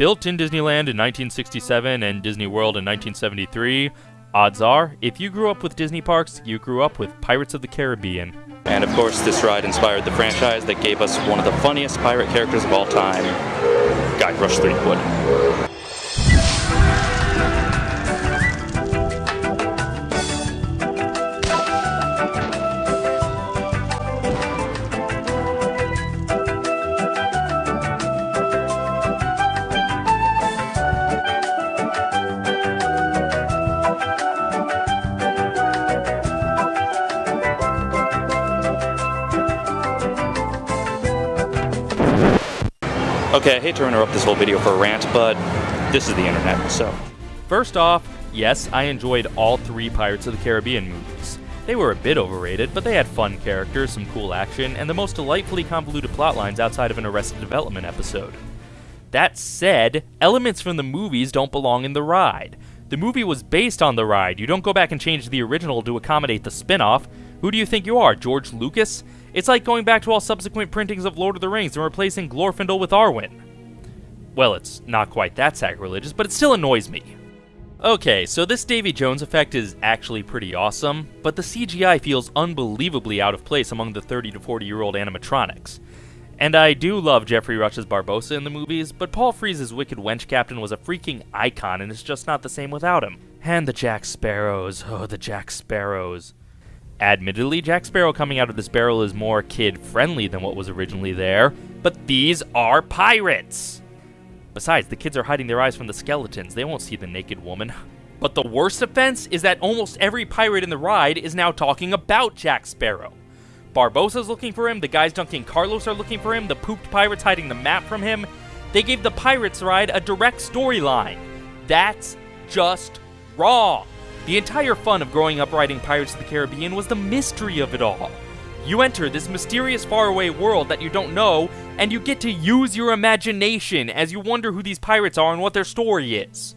Built in Disneyland in 1967 and Disney World in 1973, odds are, if you grew up with Disney parks, you grew up with Pirates of the Caribbean. And of course, this ride inspired the franchise that gave us one of the funniest pirate characters of all time, Guybrush Threepwood. Okay, I hate to interrupt this whole video for a rant, but this is the internet, so. First off, yes, I enjoyed all three Pirates of the Caribbean movies. They were a bit overrated, but they had fun characters, some cool action, and the most delightfully convoluted plotlines outside of an Arrested Development episode. That said, elements from the movies don't belong in the ride. The movie was based on the ride. You don't go back and change the original to accommodate the spin off. Who do you think you are, George Lucas? It's like going back to all subsequent printings of Lord of the Rings and replacing Glorfindel with Arwen. Well, it's not quite that sacrilegious, but it still annoys me. Okay, so this Davy Jones effect is actually pretty awesome, but the CGI feels unbelievably out of place among the 30 to 40 year old animatronics. And I do love Geoffrey Rush's Barbossa in the movies, but Paul Frees's Wicked Wench Captain was a freaking icon and it's just not the same without him. And the Jack Sparrows, oh, the Jack Sparrows. Admittedly, Jack Sparrow coming out of this barrel is more kid friendly than what was originally there, but these are pirates! Besides, the kids are hiding their eyes from the skeletons, they won't see the naked woman. But the worst offense is that almost every pirate in the ride is now talking about Jack Sparrow. Barbossa's looking for him, the guys dunking Carlos are looking for him, the pooped pirates hiding the map from him. They gave the Pirates ride a direct storyline. That's just wrong. The entire fun of growing up riding Pirates of the Caribbean was the mystery of it all. You enter this mysterious faraway world that you don't know, and you get to use your imagination as you wonder who these pirates are and what their story is.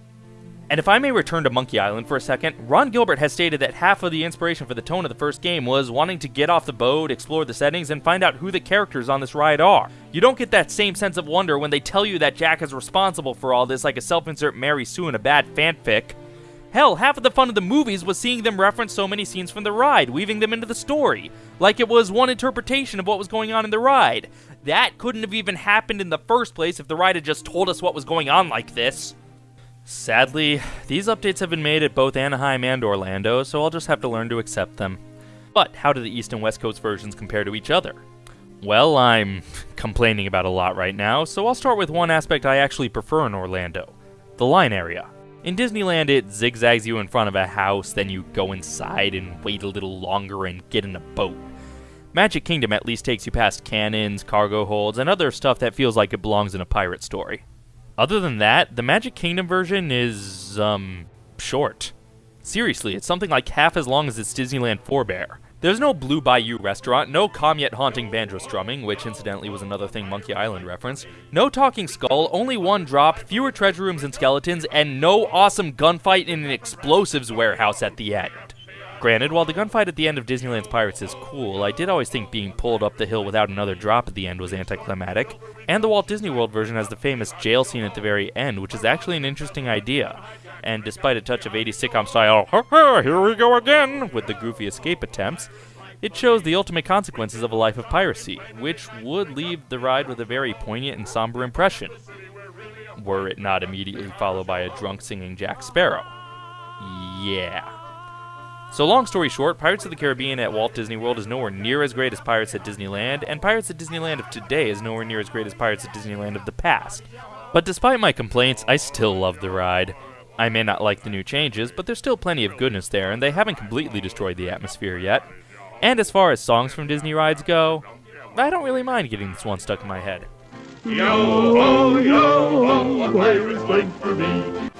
And if I may return to Monkey Island for a second, Ron Gilbert has stated that half of the inspiration for the tone of the first game was wanting to get off the boat, explore the settings, and find out who the characters on this ride are. You don't get that same sense of wonder when they tell you that Jack is responsible for all this like a self-insert Mary Sue in a bad fanfic. Hell, half of the fun of the movies was seeing them reference so many scenes from the ride, weaving them into the story, like it was one interpretation of what was going on in the ride. That couldn't have even happened in the first place if the ride had just told us what was going on like this. Sadly, these updates have been made at both Anaheim and Orlando, so I'll just have to learn to accept them. But how do the East and West Coast versions compare to each other? Well, I'm complaining about a lot right now, so I'll start with one aspect I actually prefer in Orlando the line area. In Disneyland, it zigzags you in front of a house, then you go inside and wait a little longer and get in a boat. Magic Kingdom at least takes you past cannons, cargo holds, and other stuff that feels like it belongs in a pirate story. Other than that, the Magic Kingdom version is, um, short. Seriously, it's something like half as long as its Disneyland forebear. There's no Blue Bayou restaurant, no calm yet haunting banjo strumming, which incidentally was another thing Monkey Island referenced, no talking skull, only one drop, fewer treasure rooms and skeletons, and no awesome gunfight in an explosives warehouse at the end. Granted, while the gunfight at the end of Disneyland's Pirates is cool, I did always think being pulled up the hill without another drop at the end was anticlimactic. And the Walt Disney World version has the famous jail scene at the very end, which is actually an interesting idea and despite a touch of 80s sitcom style, here we go again, with the goofy escape attempts, it shows the ultimate consequences of a life of piracy, which would leave the ride with a very poignant and somber impression, were it not immediately followed by a drunk singing Jack Sparrow. Yeah. So, long story short, Pirates of the Caribbean at Walt Disney World is nowhere near as great as Pirates at Disneyland, and Pirates at Disneyland of today is nowhere near as great as Pirates at Disneyland of the past. But despite my complaints, I still love the ride. I may not like the new changes, but there's still plenty of goodness there, and they haven't completely destroyed the atmosphere yet. And as far as songs from Disney rides go, I don't really mind getting this one stuck in my head. Yo ho, yo ho, a pirate's fight for me.